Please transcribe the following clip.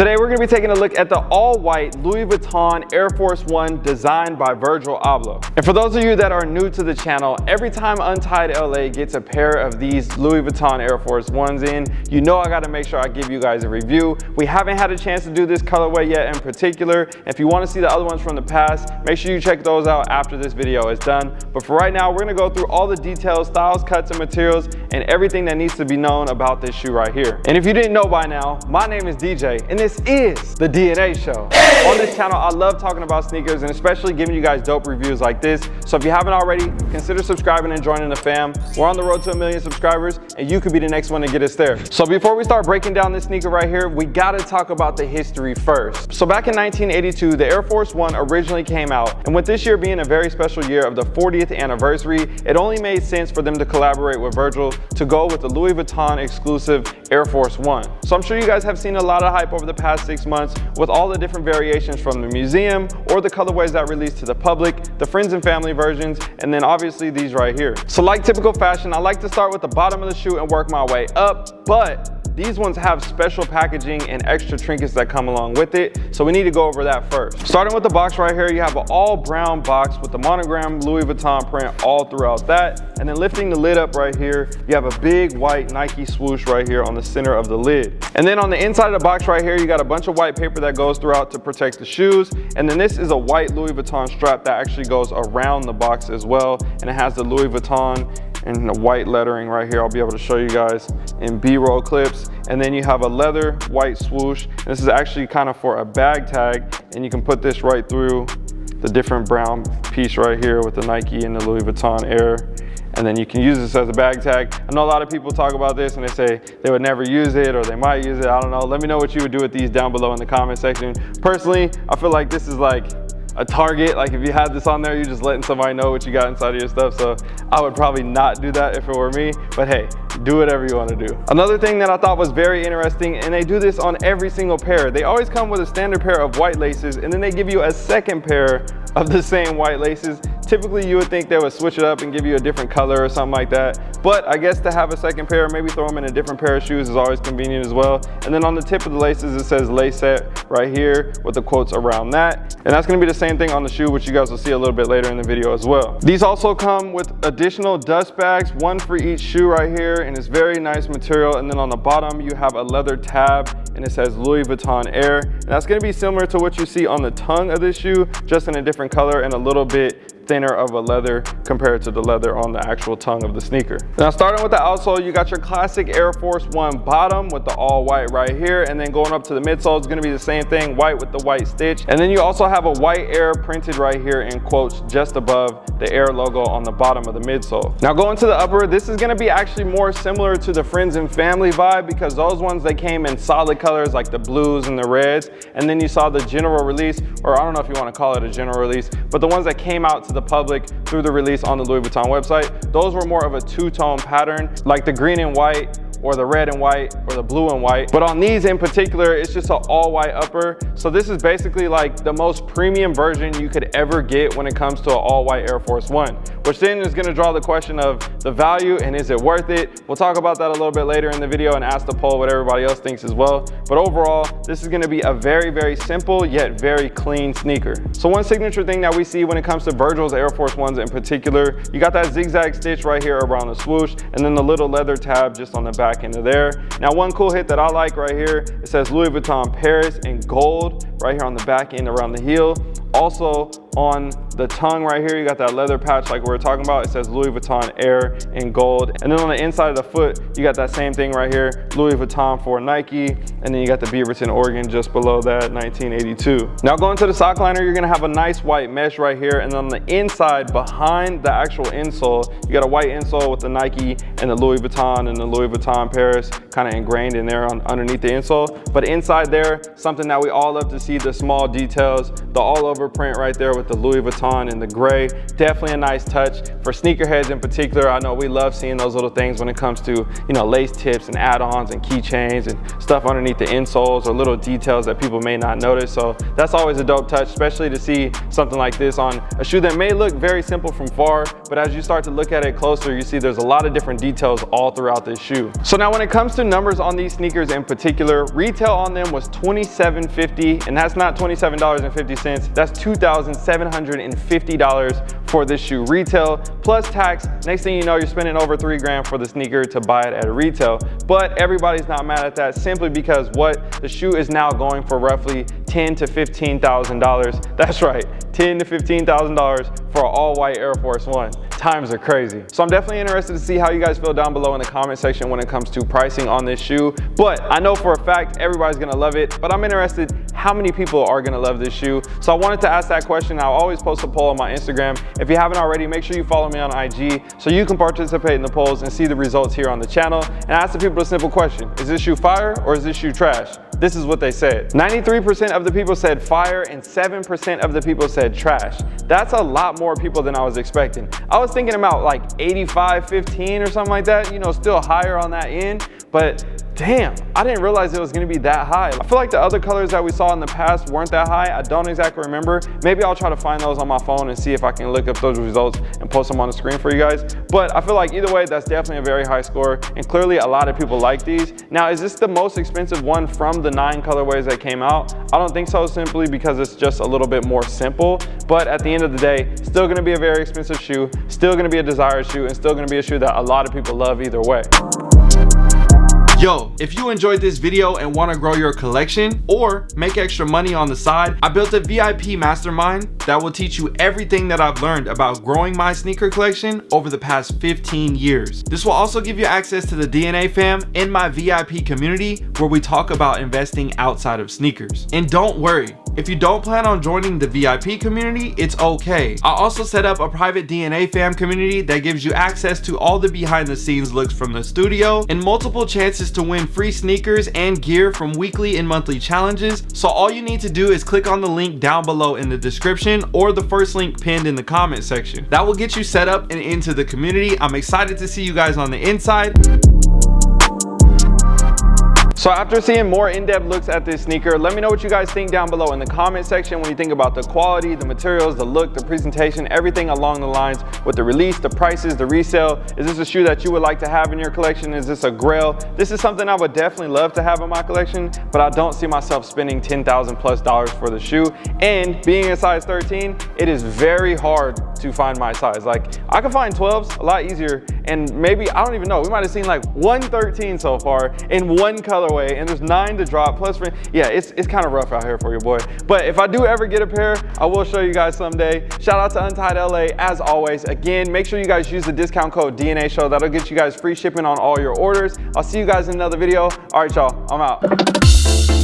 Today we're gonna be taking a look at the all-white Louis Vuitton Air Force One designed by Virgil Abloh. And for those of you that are new to the channel, every time Untied LA gets a pair of these Louis Vuitton Air Force Ones in, you know I gotta make sure I give you guys a review. We haven't had a chance to do this colorway yet in particular. If you wanna see the other ones from the past, make sure you check those out after this video is done. But for right now, we're gonna go through all the details, styles, cuts, and materials, and everything that needs to be known about this shoe right here. And if you didn't know by now, my name is DJ, and this is the DNA Show. On this channel, I love talking about sneakers and especially giving you guys dope reviews like this. So if you haven't already, consider subscribing and joining the fam. We're on the road to a million subscribers, and you could be the next one to get us there. So before we start breaking down this sneaker right here, we gotta talk about the history first. So back in 1982, the Air Force One originally came out, and with this year being a very special year of the 40th anniversary, it only made sense for them to collaborate with Virgil to go with the Louis Vuitton exclusive Air Force One. So I'm sure you guys have seen a lot of hype over the past six months with all the different variations from the museum or the colorways that released to the public, the friends and family versions, and then obviously these right here. So like typical fashion, I like to start with the bottom of the shoe and work my way up, but these ones have special packaging and extra trinkets that come along with it, so we need to go over that first. Starting with the box right here, you have an all brown box with the monogram Louis Vuitton print all throughout that. And then lifting the lid up right here, you have a big white Nike swoosh right here on the center of the lid. And then on the inside of the box right here, you got a bunch of white paper that goes throughout to protect the shoes. And then this is a white Louis Vuitton strap that actually goes around the box as well. And it has the Louis Vuitton and the white lettering right here. I'll be able to show you guys in B-roll clips. And then you have a leather white swoosh. This is actually kind of for a bag tag. And you can put this right through the different brown piece right here with the Nike and the Louis Vuitton Air. And then you can use this as a bag tag. I know a lot of people talk about this and they say they would never use it or they might use it. I don't know. Let me know what you would do with these down below in the comment section. Personally, I feel like this is like a target. Like if you had this on there, you're just letting somebody know what you got inside of your stuff. So I would probably not do that if it were me, but hey, do whatever you want to do. Another thing that I thought was very interesting, and they do this on every single pair. They always come with a standard pair of white laces, and then they give you a second pair of the same white laces. Typically you would think they would switch it up and give you a different color or something like that. But I guess to have a second pair, maybe throw them in a different pair of shoes is always convenient as well. And then on the tip of the laces, it says Lacet right here with the quotes around that. And that's gonna be the same thing on the shoe, which you guys will see a little bit later in the video as well. These also come with additional dust bags, one for each shoe right here, and it's very nice material. And then on the bottom, you have a leather tab and it says Louis Vuitton Air. And that's gonna be similar to what you see on the tongue of this shoe, just in a different color and a little bit thinner of a leather compared to the leather on the actual tongue of the sneaker. Now starting with the outsole, you got your classic Air Force One bottom with the all white right here. And then going up to the midsole is gonna be the same thing, white with the white stitch. And then you also have a white Air printed right here in quotes just above the Air logo on the bottom of the midsole. Now going to the upper, this is gonna be actually more similar to the friends and family vibe because those ones, they came in solid colors like the blues and the reds. And then you saw the general release, or I don't know if you wanna call it a general release, but the ones that came out to the the public through the release on the Louis Vuitton website. Those were more of a two-tone pattern, like the green and white or the red and white or the blue and white. But on these in particular, it's just an all white upper. So this is basically like the most premium version you could ever get when it comes to an all white Air Force One, which then is gonna draw the question of the value and is it worth it? We'll talk about that a little bit later in the video and ask the poll what everybody else thinks as well. But overall, this is gonna be a very, very simple yet very clean sneaker. So one signature thing that we see when it comes to Virgil's Air Force Ones in particular. You got that zigzag stitch right here around the swoosh and then the little leather tab just on the back end of there. Now one cool hit that I like right here, it says Louis Vuitton Paris in gold right here on the back end around the heel. Also on the tongue right here, you got that leather patch like we were talking about. It says Louis Vuitton Air in gold. And then on the inside of the foot, you got that same thing right here, Louis Vuitton for Nike. And then you got the Beaverton Oregon just below that, 1982. Now going to the sock liner, you're gonna have a nice white mesh right here. And then on the inside, behind the actual insole, you got a white insole with the Nike and the Louis Vuitton and the Louis Vuitton Paris kind of ingrained in there on, underneath the insole. But inside there, something that we all love to see, the small details, the all over print right there with the Louis Vuitton and the gray. Definitely a nice touch. For sneakerheads in particular, I know we love seeing those little things when it comes to, you know, lace tips and add-ons and keychains and stuff underneath the insoles or little details that people may not notice. So that's always a dope touch, especially to see something like this on a shoe that may look very simple from far, but as you start to look at it closer, you see there's a lot of different details all throughout this shoe. So now when it comes to numbers on these sneakers in particular, retail on them was $27.50 and that's not $27.50, that's $2,750 for this shoe retail plus tax. Next thing you know, you're spending over three grand for the sneaker to buy it at retail. But everybody's not mad at that simply because what the shoe is now going for roughly ten to $15,000. That's right, ten to $15,000 for an all white Air Force One times are crazy. So I'm definitely interested to see how you guys feel down below in the comment section when it comes to pricing on this shoe. But I know for a fact everybody's gonna love it, but I'm interested how many people are gonna love this shoe. So I wanted to ask that question. I'll always post a poll on my Instagram. If you haven't already, make sure you follow me on IG so you can participate in the polls and see the results here on the channel. And ask the people a simple question. Is this shoe fire or is this shoe trash? This is what they said. 93% of the people said fire and 7% of the people said trash. That's a lot more people than I was expecting. I was thinking about like 85, 15 or something like that, you know, still higher on that end, but damn, I didn't realize it was gonna be that high. I feel like the other colors that we saw in the past weren't that high. I don't exactly remember. Maybe I'll try to find those on my phone and see if I can look up those results and post them on the screen for you guys. But I feel like either way, that's definitely a very high score. And clearly a lot of people like these. Now, is this the most expensive one from the nine colorways that came out? I don't think so simply because it's just a little bit more simple. But at the end of the day, still gonna be a very expensive shoe, still gonna be a desired shoe, and still gonna be a shoe that a lot of people love either way. Yo, if you enjoyed this video and want to grow your collection or make extra money on the side, I built a VIP mastermind that will teach you everything that I've learned about growing my sneaker collection over the past 15 years. This will also give you access to the DNA fam in my VIP community where we talk about investing outside of sneakers. And don't worry, if you don't plan on joining the VIP community, it's okay. I also set up a private DNA fam community that gives you access to all the behind the scenes looks from the studio and multiple chances to win free sneakers and gear from weekly and monthly challenges. So all you need to do is click on the link down below in the description or the first link pinned in the comment section. That will get you set up and into the community. I'm excited to see you guys on the inside. So after seeing more in-depth looks at this sneaker, let me know what you guys think down below in the comment section when you think about the quality, the materials, the look, the presentation, everything along the lines with the release, the prices, the resale. Is this a shoe that you would like to have in your collection? Is this a grail? This is something I would definitely love to have in my collection, but I don't see myself spending 10,000 plus dollars for the shoe. And being a size 13, it is very hard to find my size. Like I can find 12s a lot easier and maybe, I don't even know, we might have seen like 113 so far in one colorway and there's nine to drop plus, yeah, it's, it's kind of rough out here for your boy. But if I do ever get a pair, I will show you guys someday. Shout out to Untied LA as always. Again, make sure you guys use the discount code DNA Show. That'll get you guys free shipping on all your orders. I'll see you guys in another video. All right, y'all, I'm out.